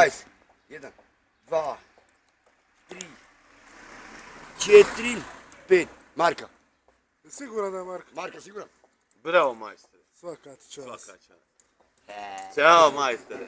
20, 1, 2, 3, 4, 5. Marka. Siguran da je Marka. Marka siguran? Bravo majstere. Svaka čast. Svaka čast. Ćao majstere.